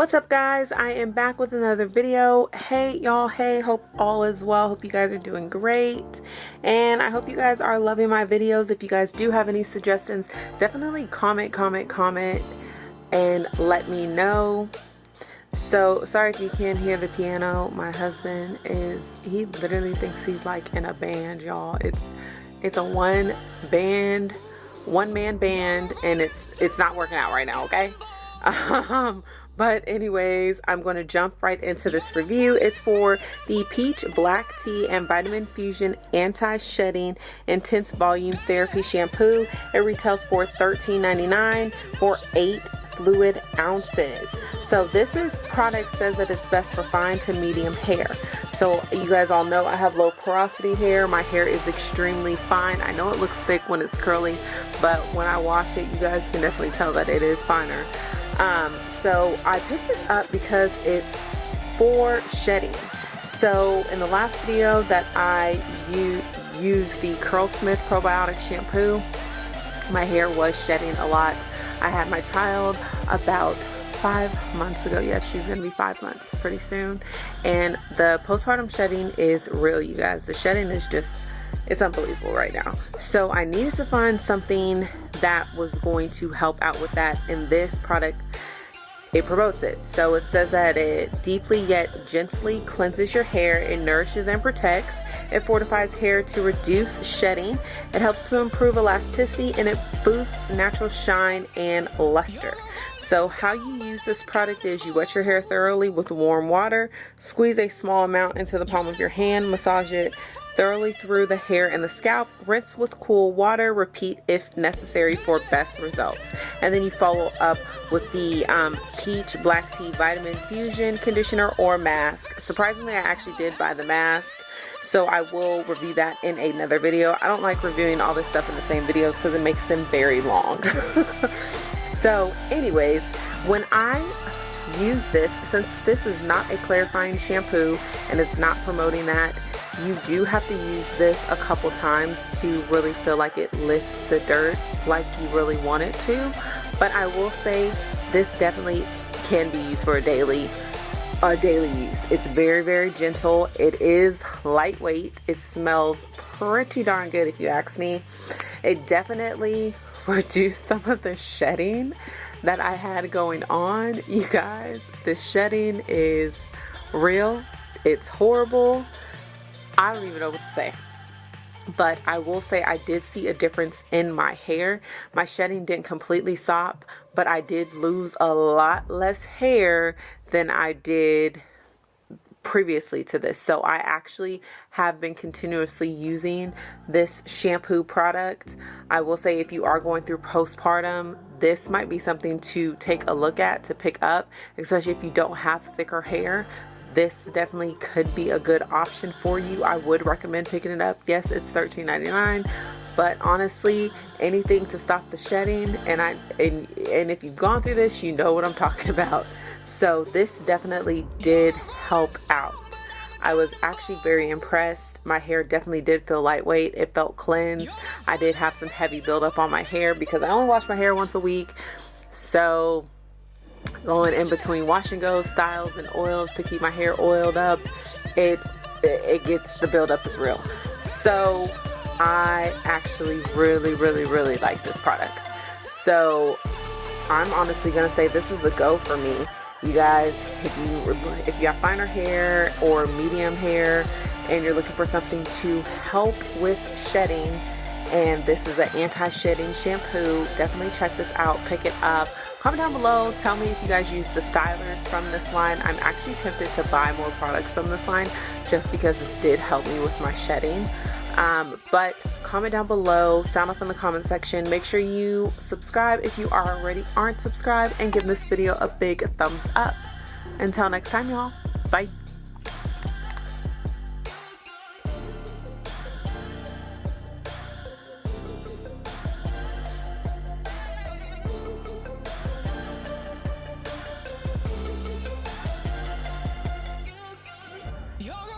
what's up guys? I am back with another video. Hey y'all. Hey hope all is well. Hope you guys are doing great. And i hope you guys are loving my videos. If you guys do have any suggestions definitely comment comment comment and let me know. So sorry if you can't hear the piano. My husband is he literally thinks he's like in a band y'all. It's it's a one band one man band and it's it's not working out right now okay? Um but anyways, I'm going to jump right into this review. It's for the Peach Black Tea and Vitamin Fusion Anti-Shedding Intense Volume Therapy Shampoo. It retails for $13.99 for 8 fluid ounces. So this is product says that it's best for fine to medium hair. So you guys all know I have low porosity hair. My hair is extremely fine. I know it looks thick when it's curly, but when I wash it, you guys can definitely tell that it is finer. Um, so I picked this up because it's for shedding. So in the last video that I used the Curlsmith probiotic shampoo, my hair was shedding a lot. I had my child about five months ago. Yes, she's gonna be five months pretty soon. And the postpartum shedding is real, you guys. The shedding is just, it's unbelievable right now. So I needed to find something that was going to help out with that. And this product it promotes it. So it says that it deeply yet gently cleanses your hair, it nourishes and protects, it fortifies hair to reduce shedding, it helps to improve elasticity, and it boosts natural shine and luster. So how you use this product is you wet your hair thoroughly with warm water, squeeze a small amount into the palm of your hand, massage it thoroughly through the hair and the scalp, rinse with cool water, repeat if necessary for best results. And then you follow up with the um, Peach Black Tea Vitamin Fusion Conditioner or Mask. Surprisingly, I actually did buy the mask. So I will review that in another video. I don't like reviewing all this stuff in the same videos because it makes them very long. so anyways, when I use this, since this is not a clarifying shampoo and it's not promoting that, you do have to use this a couple times to really feel like it lifts the dirt like you really want it to. But I will say this definitely can be used for a daily a daily use. It's very, very gentle. It is lightweight. It smells pretty darn good if you ask me. It definitely reduced some of the shedding that I had going on. You guys, the shedding is real. It's horrible. I don't even know what to say. But I will say I did see a difference in my hair. My shedding didn't completely stop, but I did lose a lot less hair than I did previously to this. So I actually have been continuously using this shampoo product. I will say if you are going through postpartum, this might be something to take a look at, to pick up, especially if you don't have thicker hair this definitely could be a good option for you. I would recommend picking it up. Yes, it's $13.99, but honestly, anything to stop the shedding and I and, and if you've gone through this, you know what I'm talking about. So this definitely did help out. I was actually very impressed. My hair definitely did feel lightweight. It felt cleansed. I did have some heavy buildup on my hair because I only wash my hair once a week. So going in between wash and go styles and oils to keep my hair oiled up it it gets the buildup is real so I actually really really really like this product so I'm honestly gonna say this is a go for me you guys if you if you have finer hair or medium hair and you're looking for something to help with shedding and this is an anti-shedding shampoo definitely check this out pick it up. Comment down below tell me if you guys use the stylers from this line. I'm actually tempted to buy more products from this line just because this did help me with my shedding um, but comment down below, sound off in the comment section. Make sure you subscribe if you are already aren't subscribed and give this video a big thumbs up. Until next time, y'all. Bye. You're